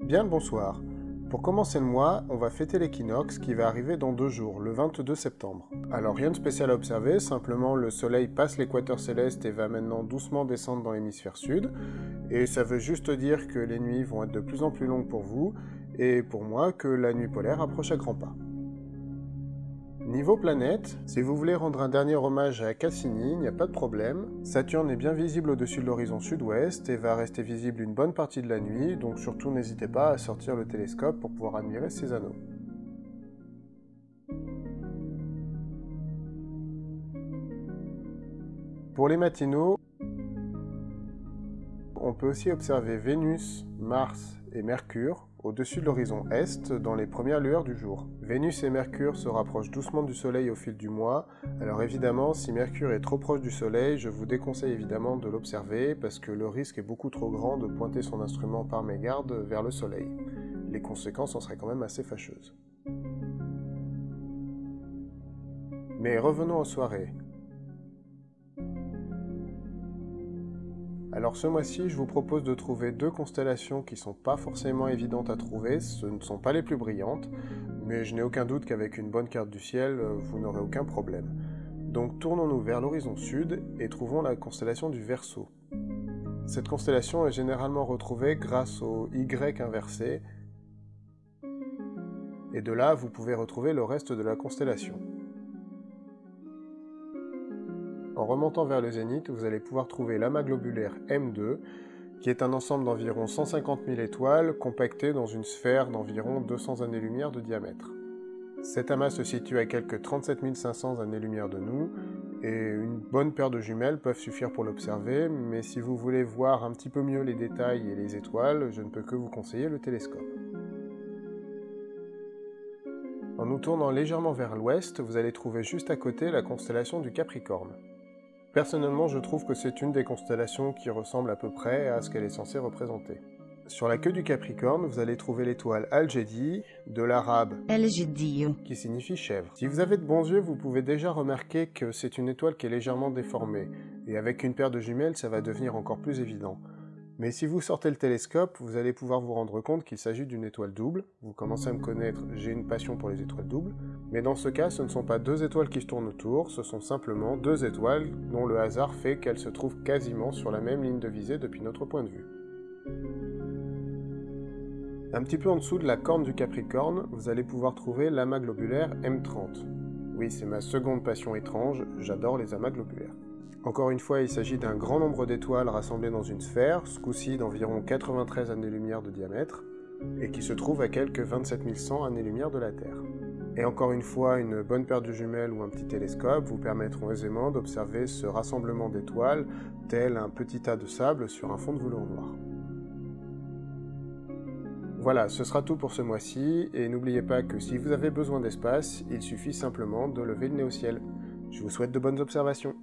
Bien le bonsoir. Pour commencer le mois, on va fêter l'équinoxe qui va arriver dans deux jours, le 22 septembre. Alors rien de spécial à observer, simplement le soleil passe l'équateur céleste et va maintenant doucement descendre dans l'hémisphère sud. Et ça veut juste dire que les nuits vont être de plus en plus longues pour vous, et pour moi que la nuit polaire approche à grands pas. Niveau planète, si vous voulez rendre un dernier hommage à Cassini, il n'y a pas de problème. Saturne est bien visible au-dessus de l'horizon sud-ouest et va rester visible une bonne partie de la nuit, donc surtout n'hésitez pas à sortir le télescope pour pouvoir admirer ses anneaux. Pour les matinaux, on peut aussi observer Vénus, Mars et Mercure au-dessus de l'horizon est dans les premières lueurs du jour. Vénus et Mercure se rapprochent doucement du Soleil au fil du mois, alors évidemment si Mercure est trop proche du Soleil, je vous déconseille évidemment de l'observer parce que le risque est beaucoup trop grand de pointer son instrument par mégarde vers le Soleil. Les conséquences en seraient quand même assez fâcheuses. Mais revenons aux soirées. Alors ce mois-ci, je vous propose de trouver deux constellations qui sont pas forcément évidentes à trouver, ce ne sont pas les plus brillantes, mais je n'ai aucun doute qu'avec une bonne carte du ciel, euh, vous n'aurez aucun problème. Donc tournons-nous vers l'horizon sud et trouvons la constellation du Verseau. Cette constellation est généralement retrouvée grâce au Y inversé, et de là vous pouvez retrouver le reste de la constellation. En remontant vers le zénith, vous allez pouvoir trouver l'amas globulaire M2, qui est un ensemble d'environ 150 000 étoiles compactées dans une sphère d'environ 200 années-lumière de diamètre. Cet amas se situe à quelques 37 500 années-lumière de nous, et une bonne paire de jumelles peuvent suffire pour l'observer, mais si vous voulez voir un petit peu mieux les détails et les étoiles, je ne peux que vous conseiller le télescope. En nous tournant légèrement vers l'ouest, vous allez trouver juste à côté la constellation du Capricorne. Personnellement, je trouve que c'est une des constellations qui ressemble à peu près à ce qu'elle est censée représenter. Sur la queue du Capricorne, vous allez trouver l'étoile Al-Jedi, de l'arabe qui signifie chèvre. Si vous avez de bons yeux, vous pouvez déjà remarquer que c'est une étoile qui est légèrement déformée, et avec une paire de jumelles, ça va devenir encore plus évident. Mais si vous sortez le télescope, vous allez pouvoir vous rendre compte qu'il s'agit d'une étoile double. Vous commencez à me connaître, j'ai une passion pour les étoiles doubles. Mais dans ce cas, ce ne sont pas deux étoiles qui se tournent autour, ce sont simplement deux étoiles dont le hasard fait qu'elles se trouvent quasiment sur la même ligne de visée depuis notre point de vue. Un petit peu en dessous de la corne du Capricorne, vous allez pouvoir trouver l'amas globulaire M30. Oui, c'est ma seconde passion étrange, j'adore les amas globulaires. Encore une fois, il s'agit d'un grand nombre d'étoiles rassemblées dans une sphère, ce coup-ci d'environ 93 années-lumière de diamètre, et qui se trouve à quelques 27 100 années-lumière de la Terre. Et encore une fois, une bonne paire de jumelles ou un petit télescope vous permettront aisément d'observer ce rassemblement d'étoiles, tel un petit tas de sable sur un fond de velours noir. Voilà, ce sera tout pour ce mois-ci, et n'oubliez pas que si vous avez besoin d'espace, il suffit simplement de lever le nez au ciel. Je vous souhaite de bonnes observations.